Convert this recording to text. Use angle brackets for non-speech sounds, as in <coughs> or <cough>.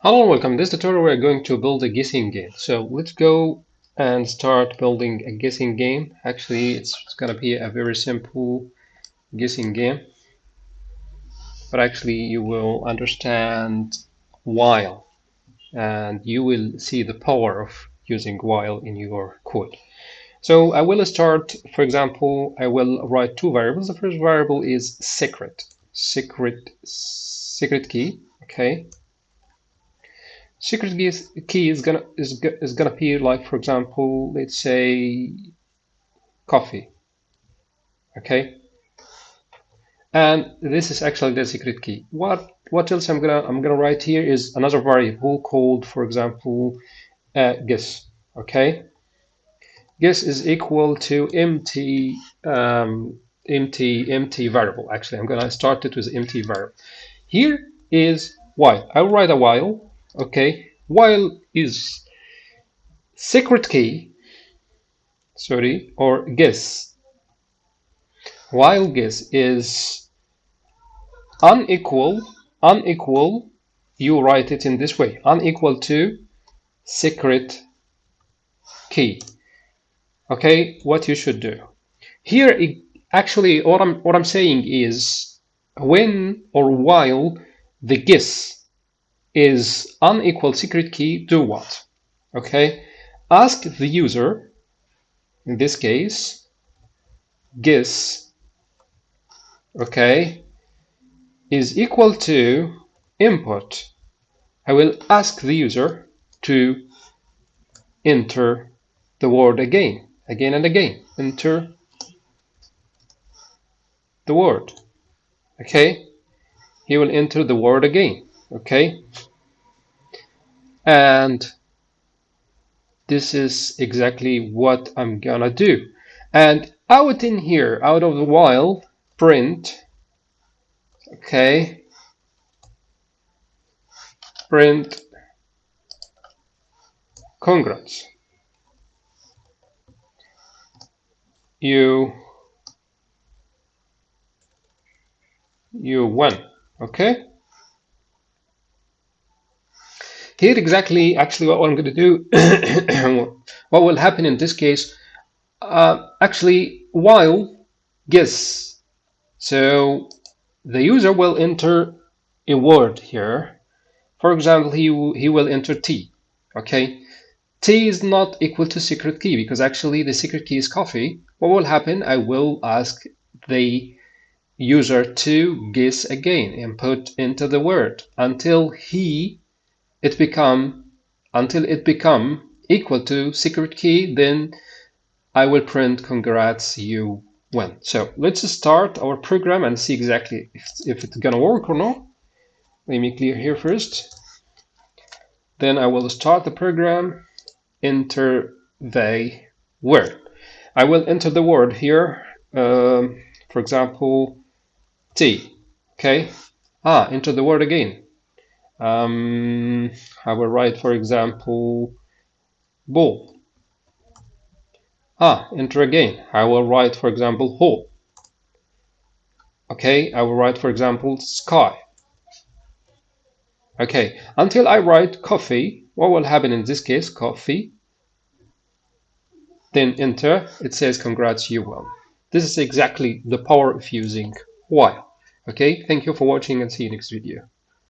Hello and welcome. In this tutorial we're going to build a guessing game. So let's go and start building a guessing game. Actually it's going to be a very simple guessing game. But actually you will understand while and you will see the power of using while in your code. So I will start, for example, I will write two variables. The first variable is secret, secret, secret key, okay? Secret key is gonna is, is gonna be like for example let's say coffee. Okay? And this is actually the secret key. What what else i'm gonna i'm gonna write here is another variable called for example uh, guess. Okay? Guess is equal to empty um, empty empty variable. Actually i'm gonna start it with empty variable. Here is while i'll write a while okay while is secret key sorry or guess? While guess is unequal unequal you write it in this way unequal to secret key. Okay what you should do. Here it, actually what I'm what I'm saying is when or while the guess is unequal secret key do what? Okay, ask the user, in this case, guess, okay, is equal to input. I will ask the user to enter the word again, again and again. Enter the word. Okay, he will enter the word again okay? And this is exactly what I'm gonna do. And out in here out of the while print okay? Print congrats. You you won okay here exactly, actually what I'm going to do, <coughs> what will happen in this case, uh, actually while guess. So the user will enter a word here. For example, he, he will enter T, okay? T is not equal to secret key because actually the secret key is coffee. What will happen? I will ask the user to guess again and put into the word until he it become until it become equal to secret key then I will print congrats you win. So let's start our program and see exactly if, if it's gonna work or not. Let me clear here first. Then I will start the program. Enter the word. I will enter the word here um, for example T okay? Ah enter the word again um, I will write, for example, ball. Ah, enter again. I will write, for example, hole. Okay, I will write, for example, sky. Okay, until I write coffee, what will happen in this case? Coffee. Then enter, it says congrats, you won. This is exactly the power of using while. Okay, thank you for watching and see you next video.